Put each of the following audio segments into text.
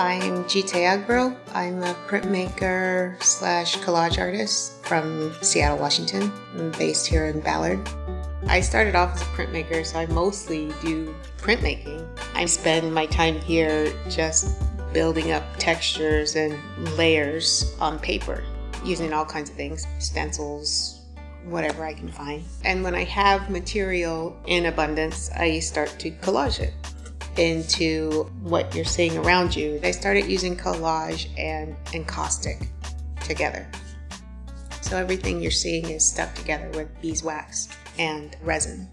I'm Jite Agbro. I'm a printmaker slash collage artist from Seattle, Washington. I'm based here in Ballard. I started off as a printmaker, so I mostly do printmaking. I spend my time here just building up textures and layers on paper using all kinds of things, stencils, whatever I can find. And when I have material in abundance, I start to collage it into what you're seeing around you. I started using collage and encaustic together. So everything you're seeing is stuck together with beeswax and resin.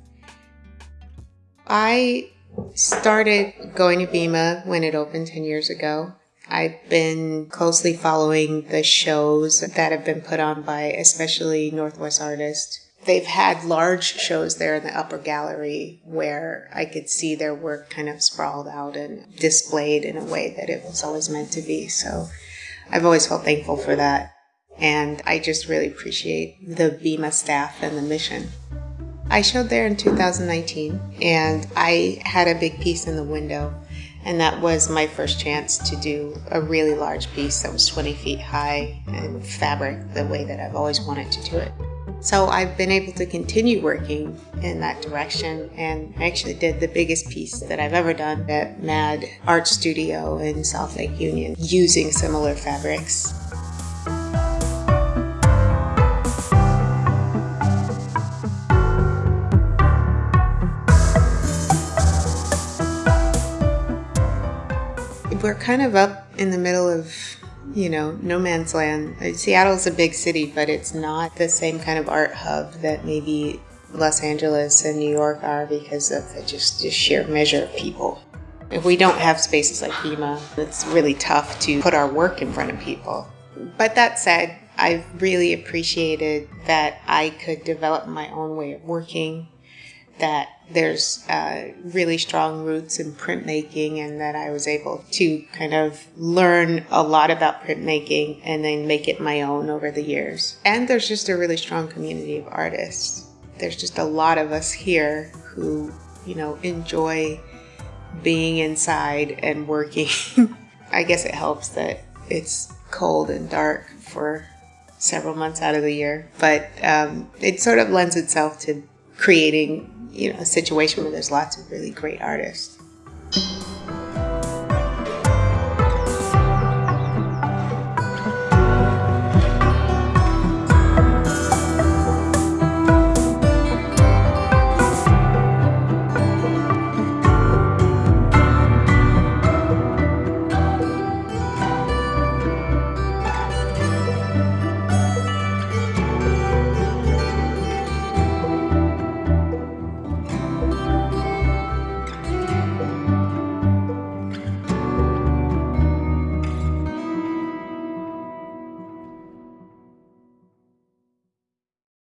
I started going to BIMA when it opened 10 years ago. I've been closely following the shows that have been put on by especially Northwest artists they've had large shows there in the upper gallery where I could see their work kind of sprawled out and displayed in a way that it was always meant to be. So I've always felt thankful for that. And I just really appreciate the BIMA staff and the mission. I showed there in 2019 and I had a big piece in the window. And that was my first chance to do a really large piece that was 20 feet high and fabric the way that I've always wanted to do it. So I've been able to continue working in that direction and I actually did the biggest piece that I've ever done at MAD Art Studio in South Lake Union using similar fabrics. We're kind of up in the middle of you know, no man's land. Uh, Seattle's a big city, but it's not the same kind of art hub that maybe Los Angeles and New York are because of the just the sheer measure of people. If we don't have spaces like BIMA, it's really tough to put our work in front of people. But that said, I've really appreciated that I could develop my own way of working that there's uh, really strong roots in printmaking and that I was able to kind of learn a lot about printmaking and then make it my own over the years. And there's just a really strong community of artists. There's just a lot of us here who, you know, enjoy being inside and working. I guess it helps that it's cold and dark for several months out of the year, but um, it sort of lends itself to creating you know, a situation where there's lots of really great artists.